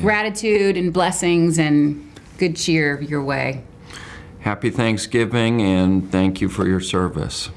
gratitude and blessings and good cheer your way. Happy Thanksgiving and thank you for your service.